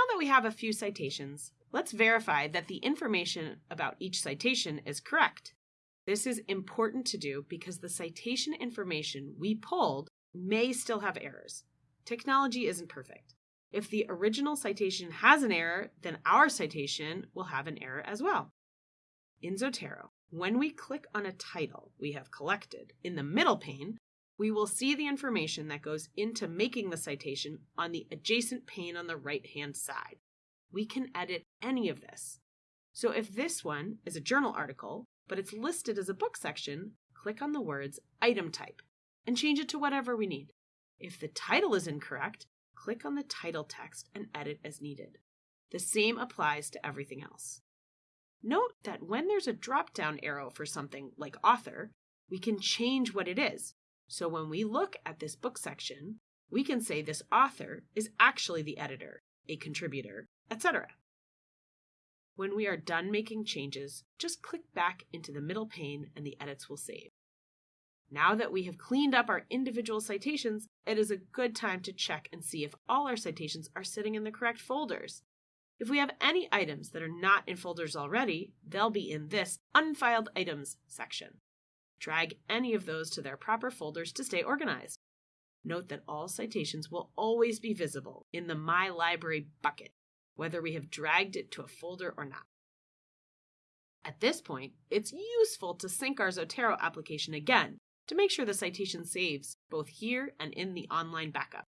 now that we have a few citations, let's verify that the information about each citation is correct. This is important to do because the citation information we pulled may still have errors. Technology isn't perfect. If the original citation has an error, then our citation will have an error as well. In Zotero, when we click on a title we have collected in the middle pane, we will see the information that goes into making the citation on the adjacent pane on the right hand side. We can edit any of this. So if this one is a journal article, but it's listed as a book section, click on the words item type and change it to whatever we need. If the title is incorrect, click on the title text and edit as needed. The same applies to everything else. Note that when there's a drop down arrow for something like author, we can change what it is. So when we look at this book section, we can say this author is actually the editor, a contributor, etc. When we are done making changes, just click back into the middle pane and the edits will save. Now that we have cleaned up our individual citations, it is a good time to check and see if all our citations are sitting in the correct folders. If we have any items that are not in folders already, they'll be in this Unfiled Items section. Drag any of those to their proper folders to stay organized. Note that all citations will always be visible in the My Library bucket, whether we have dragged it to a folder or not. At this point, it's useful to sync our Zotero application again to make sure the citation saves both here and in the online backup.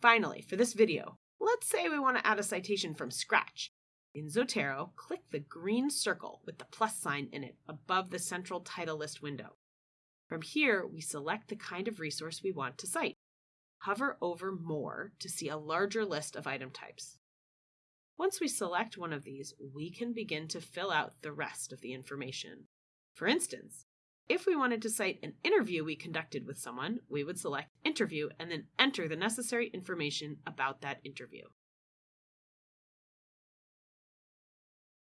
Finally, for this video, let's say we want to add a citation from scratch. In Zotero, click the green circle with the plus sign in it above the central title list window. From here, we select the kind of resource we want to cite. Hover over More to see a larger list of item types. Once we select one of these, we can begin to fill out the rest of the information. For instance, if we wanted to cite an interview we conducted with someone, we would select Interview and then enter the necessary information about that interview.